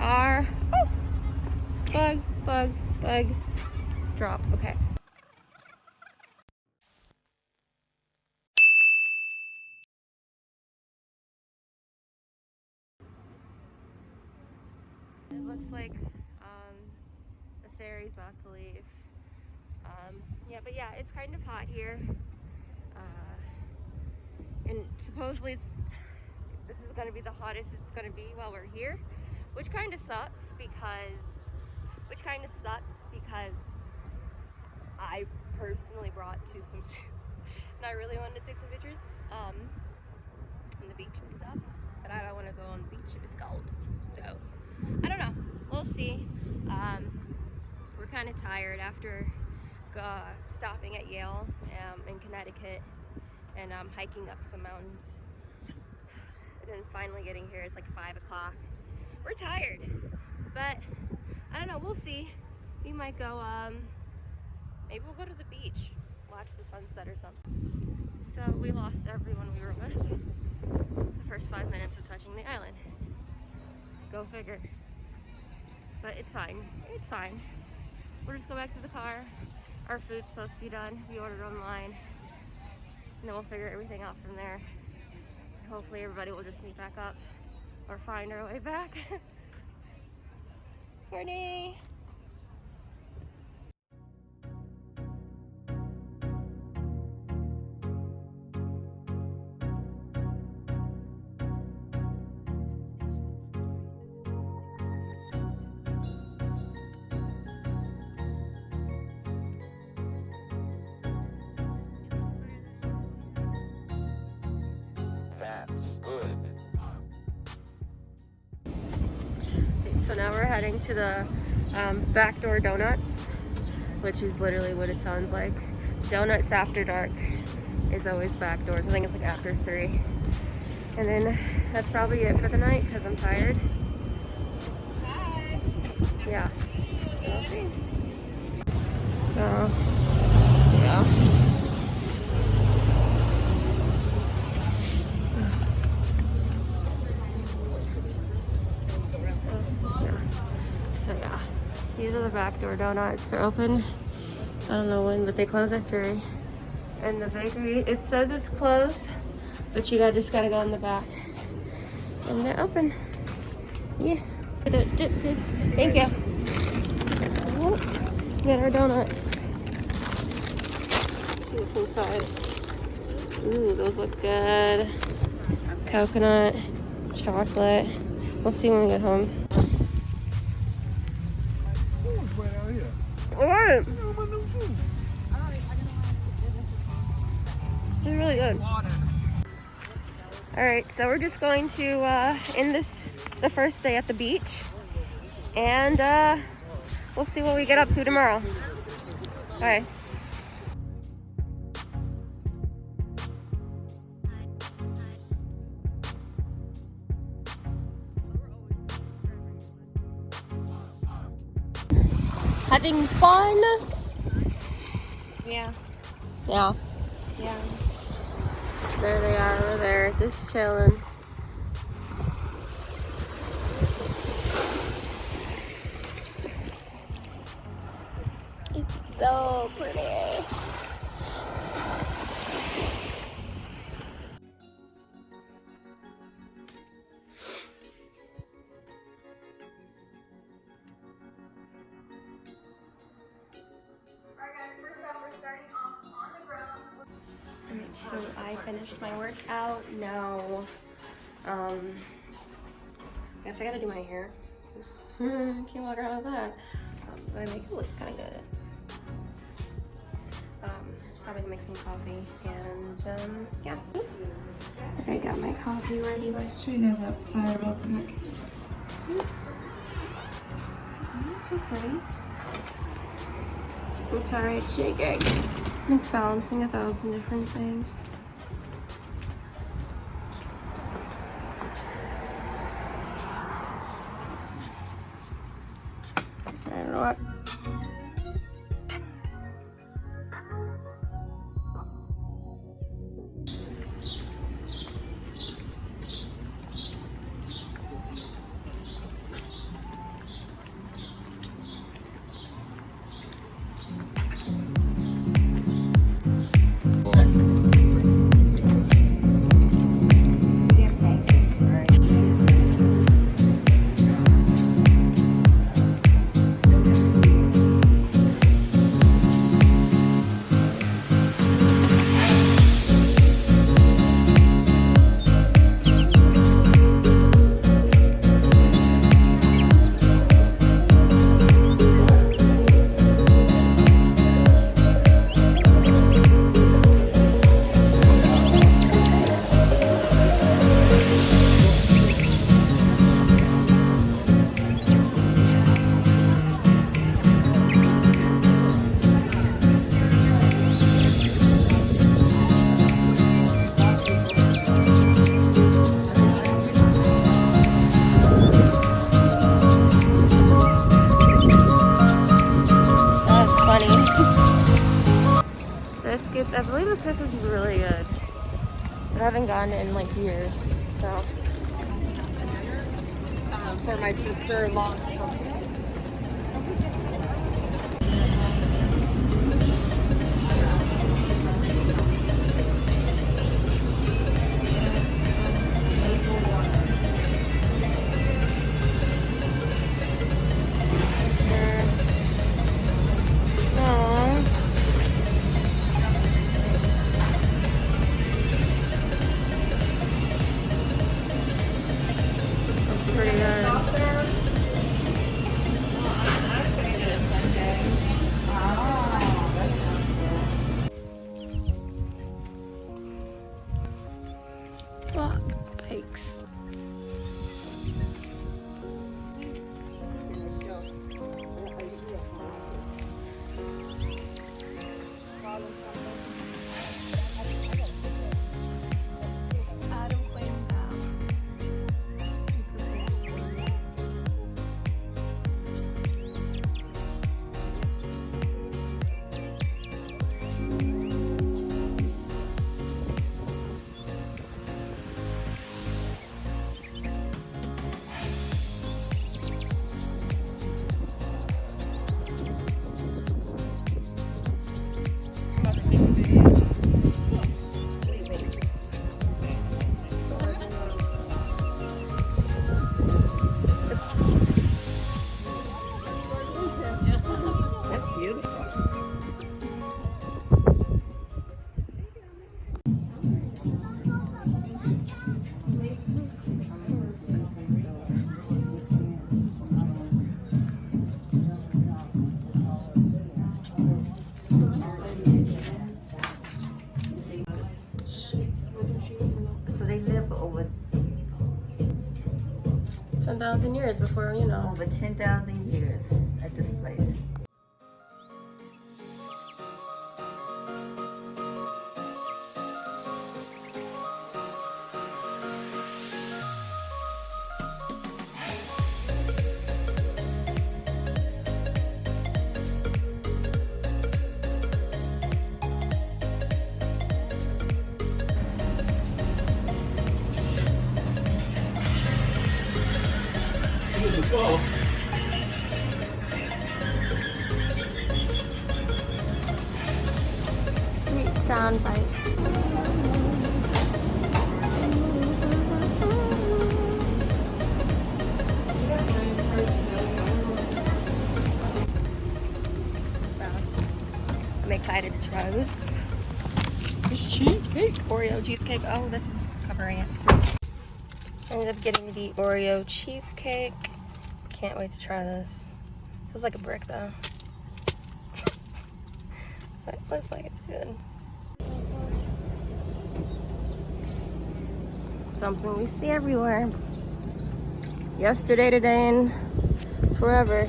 Are. Oh, bug, bug, bug. Drop. Okay. It looks like um, the ferry's about to leave. Um, yeah, but yeah, it's kind of hot here. Uh, and supposedly this is going to be the hottest it's going to be while we're here, which kind of sucks because, which kind of sucks because I personally brought two swimsuits and I really wanted to take some pictures um, on the beach and stuff, but I don't want to go on the beach if it's cold. So I don't know. We'll see. Um, we're kind of tired after uh, stopping at Yale um, in Connecticut and um, hiking up some mountains. And then finally getting here, it's like five o'clock. We're tired, but I don't know, we'll see. We might go, um, maybe we'll go to the beach, watch the sunset or something. So we lost everyone we were with the first five minutes of touching the island. Go figure. But it's fine, it's fine. We'll just go back to the car. Our food's supposed to be done. We ordered online. And then we'll figure everything out from there. Hopefully everybody will just meet back up or find our way back. Courtney! So now we're heading to the um, Backdoor Donuts, which is literally what it sounds like. Donuts after dark is always backdoors. I think it's like after three. And then that's probably it for the night because I'm tired. Yeah. So. So, donuts. They're open. I don't know when, but they close at three. And the bakery, it says it's closed, but you got just gotta go in the back. And they're open. Yeah. Thank you. Oh, Get our donuts. See what's inside. Ooh, those look good. Coconut, chocolate. We'll see when we get home. Alright. It's really good. Alright, so we're just going to uh, end this the first day at the beach. And uh, we'll see what we get up to tomorrow. Alright. Having fun? Yeah, Yeah. yeah. There they are over there, just chilling. It's so pretty. So I finished my workout. Now, um, I guess I gotta do my hair. Can't walk around with that. Um, my makeup looks kind of good. Um, probably make some coffee and um, yeah. I got my coffee ready. Let's show you guys outside real quick. This is so pretty. I'm sorry, it's shaking. Like balancing a thousand different things. Place is really good. I haven't gone in like years, so. for my sister-in-law. 10,000 years before, you know. over 10,000 years at this place. Sweet sound bite. I'm excited to try this. This cheesecake. Oreo cheesecake. Oh, this is covering it. I ended up getting the Oreo cheesecake. Can't wait to try this. Feels like a brick though. But it looks like it's good. Something we see everywhere. Yesterday, today, and forever.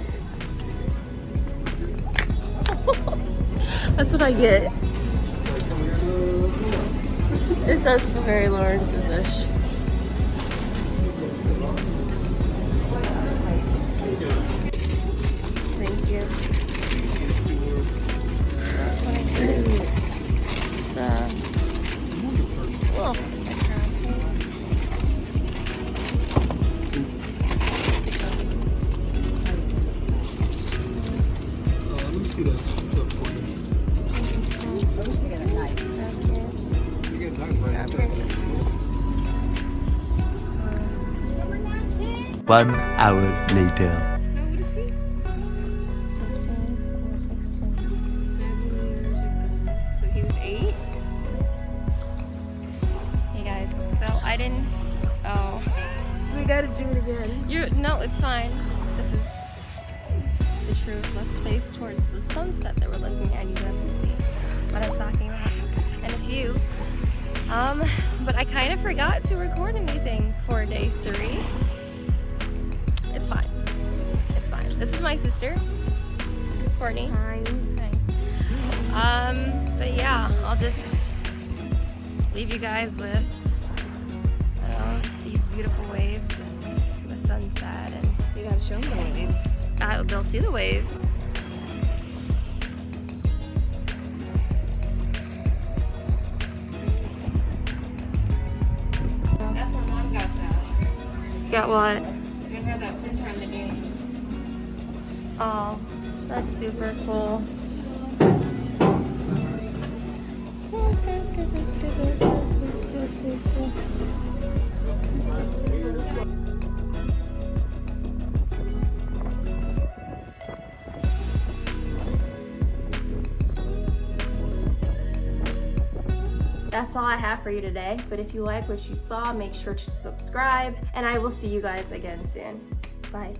That's what I get. It says Ferrari Lawrence's ish. Hey guys, so I didn't. Oh, We gotta do it again. you no, it's fine. This is the truth. Let's face towards the sunset that we're looking at. You guys will see what I'm talking about in a few. Um, but I kind of forgot to record anything for day three. It's fine. It's fine. This is my sister, Courtney. Hi. Hi. Um, but yeah, I'll just leave you guys with I these beautiful waves and the sunset, and You gotta show them the waves. uh, they'll see the waves. At what? They had that picture on the game. Oh, that's super cool. That's all I have for you today, but if you like what you saw, make sure to subscribe, and I will see you guys again soon. Bye.